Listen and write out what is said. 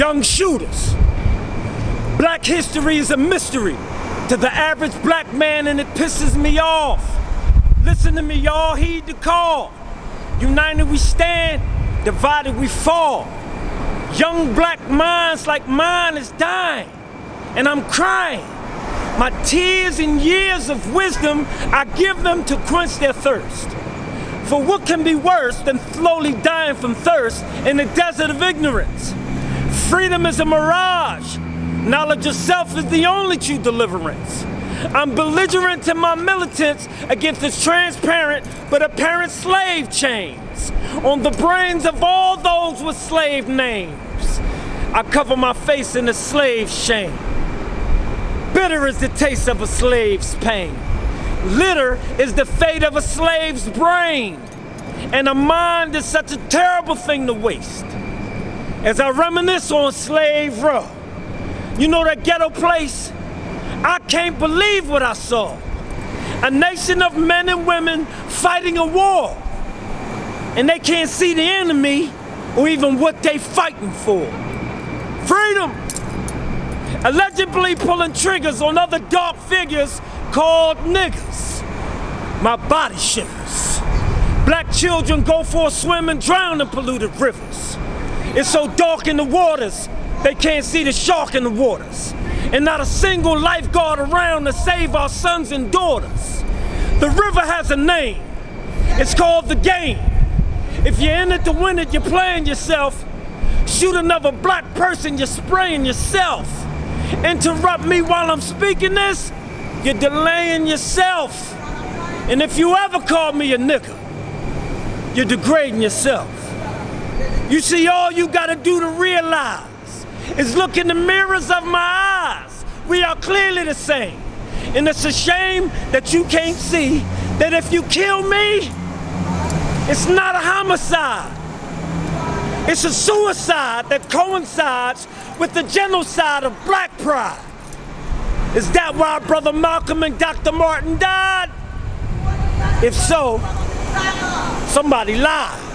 young shooters. Black history is a mystery to the average black man and it pisses me off. Listen to me, y'all, heed the call. United we stand, divided we fall. Young black minds like mine is dying, and I'm crying. My tears and years of wisdom, I give them to quench their thirst. For what can be worse than slowly dying from thirst in the desert of ignorance? Freedom is a mirage. Knowledge of self is the only true deliverance. I'm belligerent to my militants against this transparent but apparent slave chains on the brains of all those with slave names. I cover my face in the slave shame. Bitter is the taste of a slave's pain. Litter is the fate of a slave's brain. And a mind is such a terrible thing to waste. As I reminisce on Slave Row, you know that ghetto place? I can't believe what I saw. A nation of men and women fighting a war. And they can't see the enemy or even what they fighting for. Freedom! Allegedly pulling triggers on other dark figures called niggas. My body shivers. Black children go for a swim and drown in polluted rivers. It's so dark in the waters, they can't see the shark in the waters. And not a single lifeguard around to save our sons and daughters. The river has a name. It's called the game. If you're in it to win it, you're playing yourself. Shoot another black person, you're spraying yourself. Interrupt me while I'm speaking this, you're delaying yourself. And if you ever call me a nigga, you're degrading yourself. You see, all you gotta do to realize is look in the mirrors of my eyes. We are clearly the same. And it's a shame that you can't see that if you kill me, it's not a homicide. It's a suicide that coincides with the genocide of black pride. Is that why Brother Malcolm and Dr. Martin died? If so, somebody lied.